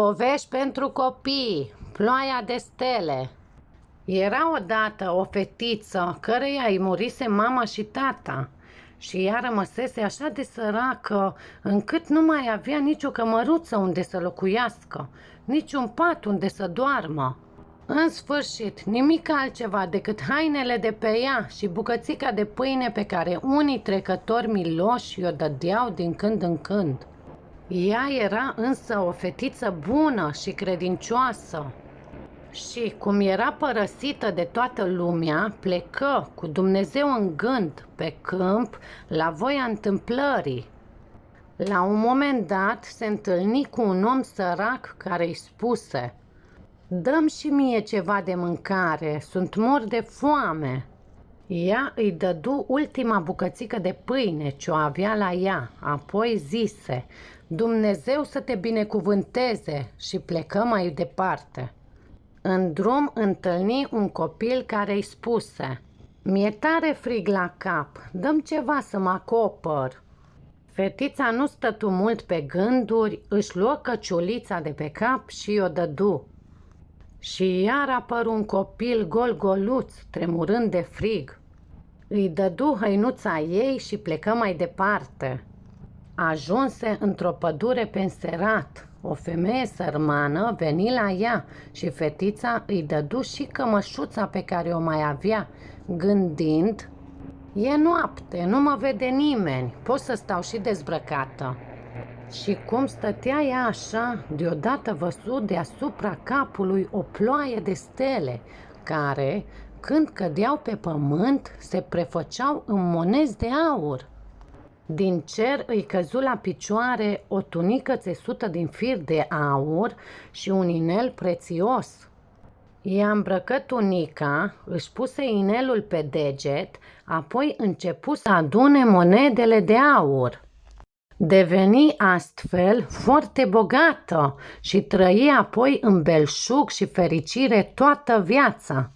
Povești pentru copii, ploaia de stele. Era odată o fetiță căreia îi murise mama și tata și ea rămăsese așa de săracă încât nu mai avea nicio cămăruță unde să locuiască, niciun pat unde să doarmă. În sfârșit, nimic altceva decât hainele de pe ea și bucățica de pâine pe care unii trecători miloși o dădeau din când în când. Ea era însă o fetiță bună și credincioasă. Și cum era părăsită de toată lumea, plecă cu Dumnezeu în gând pe câmp la voia întâmplării. La un moment dat se întâlni cu un om sărac care îi spuse Dăm și mie ceva de mâncare, sunt mor de foame. Ea îi dădu ultima bucățică de pâine ce o avea la ea, apoi zise, Dumnezeu să te binecuvânteze și plecă mai departe. În drum întâlni un copil care îi spuse, Mi-e tare frig la cap, dăm ceva să mă acopăr. Fetița nu stătu mult pe gânduri, își luă căciulița de pe cap și o dădu. Și iar apăru un copil gol-goluț, tremurând de frig. Îi dădu hăinuța ei și plecă mai departe. Ajunse într-o pădure penserat. O femeie sărmană veni la ea și fetița îi dădu și cămășuța pe care o mai avea, gândind, E noapte, nu mă vede nimeni, pot să stau și dezbrăcată. Și cum stătea ea așa, deodată văzut deasupra capului o ploaie de stele, care, când cădeau pe pământ, se prefăceau în monezi de aur. Din cer îi căzu la picioare o tunică țesută din fir de aur și un inel prețios. I-a îmbrăcat tunica, își puse inelul pe deget, apoi începu să adune monedele de aur. Deveni astfel foarte bogată și trăi apoi în belșug și fericire toată viața.